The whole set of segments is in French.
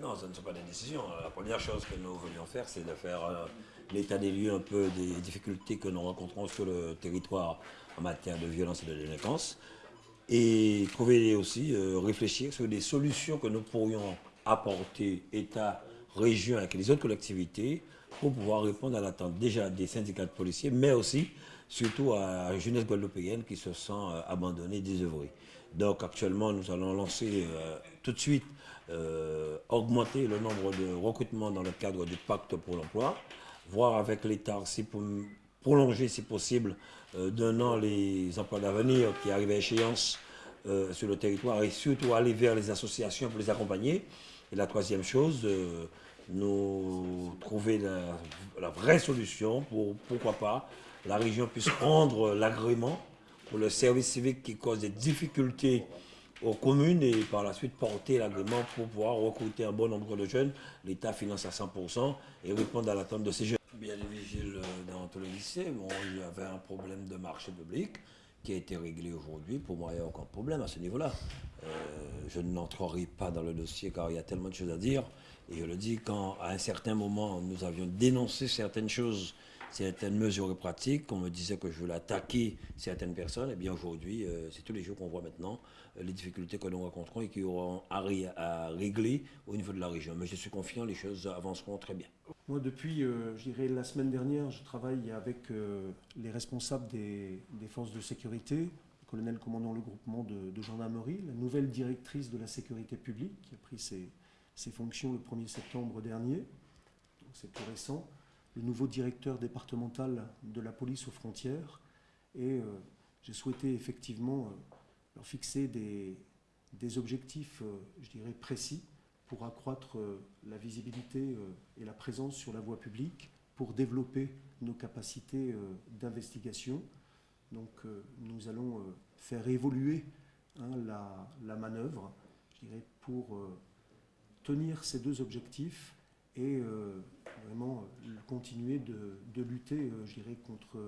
Non, ce ne sont pas des décisions. La première chose que nous voulions faire, c'est de faire euh, l'état des lieux un peu des difficultés que nous rencontrons sur le territoire en matière de violence et de délinquance. Et trouver aussi, euh, réfléchir sur des solutions que nous pourrions apporter, État, région, avec les autres collectivités, pour pouvoir répondre à l'attente déjà des syndicats de policiers, mais aussi, surtout à la jeunesse guadeloupéenne qui se sent euh, abandonnée, désœuvrée. Donc actuellement, nous allons lancer tout de suite euh, augmenter le nombre de recrutements dans le cadre du pacte pour l'emploi, voir avec l'État si pour prolonger si possible euh, d'un an les emplois d'avenir qui arrivent à échéance euh, sur le territoire et surtout aller vers les associations pour les accompagner. Et la troisième chose, nous trouver la, vraie solution pour, pourquoi pas, la région puisse prendre l'agrément pour le service civique qui cause des difficultés aux communes et par la suite porter l'agrément pour pouvoir recruter un bon nombre de jeunes. L'État finance à 100% et répondre à l'attente de ces jeunes. Bien des vigiles euh, dans tous les lycées. Bon, il y avait un problème de marché public qui a été réglé aujourd'hui. Pour moi, il n'y a aucun problème à ce niveau-là. Euh, je n'entrerai pas dans le dossier car il y a tellement de choses à dire. Et je le dis, quand à un certain moment, nous avions dénoncé certaines choses certaines mesures pratiques. On me disait que je voulais attaquer certaines personnes. Et eh bien aujourd'hui, euh, c'est tous les jours qu'on voit maintenant euh, les difficultés que nous rencontrons et qui auront à, à, régler au niveau de la région. Mais je suis confiant, les choses avanceront très bien. Moi, depuis, euh, je dirais, la semaine dernière, je travaille avec les responsables des, forces de sécurité, le colonel commandant le groupement de, gendarmerie, la nouvelle directrice de la sécurité publique qui a pris ses, ses fonctions le 1er septembre dernier. Donc c'est tout récent le nouveau directeur départemental de la police aux frontières. Et euh, j'ai souhaité effectivement euh, leur fixer des, objectifs, euh, je dirais, précis pour accroître la visibilité et la présence sur la voie publique, pour développer nos capacités d'investigation. Donc nous allons faire évoluer hein, la, la, manœuvre, je dirais, pour tenir ces deux objectifs et vraiment euh, continuer de, lutter, euh, je dirais, contre,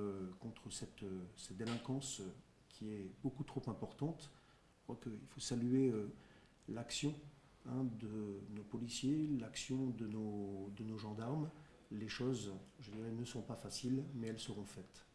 contre cette, cette, délinquance qui est beaucoup trop importante. Je crois qu'il faut saluer l'action hein, de nos policiers, l'action de nos, de nos gendarmes. Les choses, je dirais, ne sont pas faciles, mais elles seront faites.